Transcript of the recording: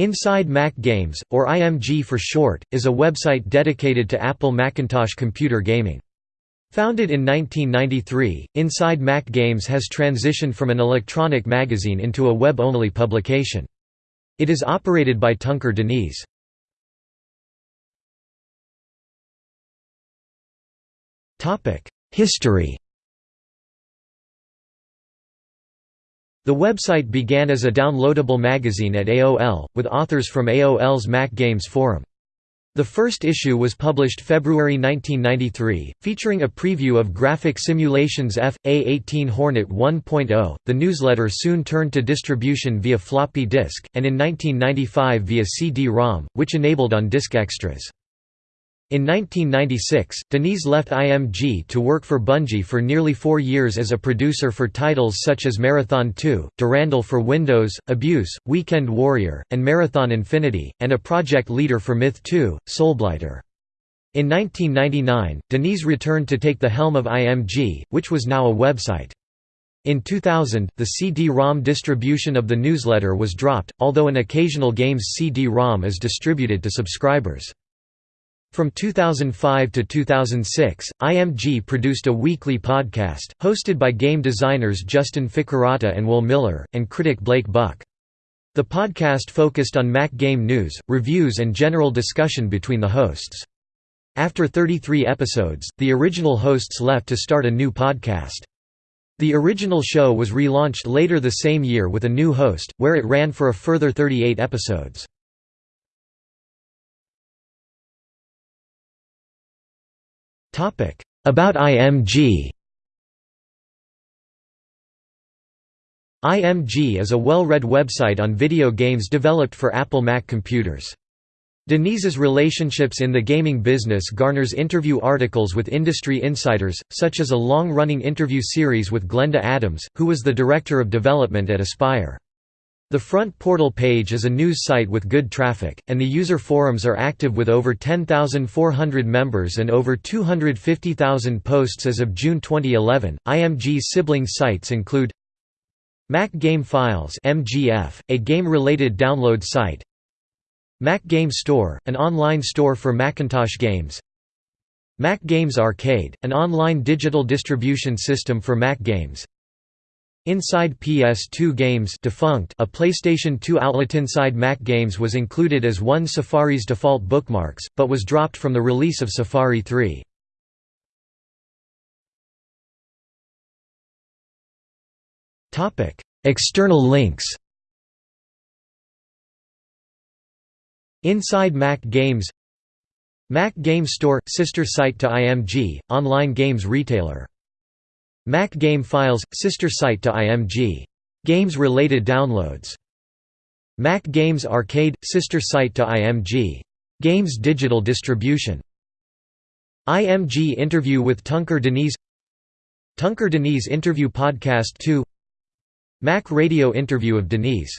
Inside Mac Games, or IMG for short, is a website dedicated to Apple Macintosh computer gaming. Founded in 1993, Inside Mac Games has transitioned from an electronic magazine into a web-only publication. It is operated by Tuncer Deniz. History The website began as a downloadable magazine at AOL, with authors from AOL's Mac Games forum. The first issue was published February 1993, featuring a preview of Graphic Simulations F. A18 Hornet 1.0. The newsletter soon turned to distribution via floppy disk, and in 1995 via CD-ROM, which enabled on-disk extras. In 1996, Deniz left IMG to work for Bungie for nearly four years as a producer for titles such as Marathon 2, Durandal for Windows, Abuse, Weekend Warrior, and Marathon Infinity, and a project leader for Myth 2, Soulblighter. In 1999, Deniz returned to take the helm of IMG, which was now a website. In 2000, the CD-ROM distribution of the newsletter was dropped, although an occasional game's CD-ROM is distributed to subscribers. From 2005 to 2006, IMG produced a weekly podcast, hosted by game designers Justin Ficarrotta and Will Miller, and critic Blake Buck. The podcast focused on Mac game news, reviews and general discussion between the hosts. After 33 episodes, the original hosts left to start a new podcast. The original show was relaunched later the same year with a new host, where it ran for a further 38 episodes. About IMG IMG is a well-read website on video games developed for Apple Mac computers. Deniz's relationships in the gaming business garners interview articles with industry insiders, such as a long-running interview series with Glenda Adams, who was the director of development at Aspyr. The front portal page is a news site with good traffic, and the user forums are active with over 10,400 members and over 250,000 posts as of June 2011. IMG's sibling sites include Mac Game Files (MGF), a game-related download site; Mac Game Store, an online store for Macintosh games; Mac Games Arcade, an online digital distribution system for Mac games; Inside PS2 Games defunct, a PlayStation 2 outlet inside Mac Games was included as one Safari's default bookmarks, but was dropped from the release of Safari 3. External links Inside Mac Games Mac Game Store – sister site to IMG, online games retailer Mac Game Files – sister site to IMG. Games-related downloads. Mac Games Arcade – sister site to IMG. Games digital distribution. IMG interview with Tuncer Deniz Tuncer Deniz interview podcast 2 Mac Radio interview of Deniz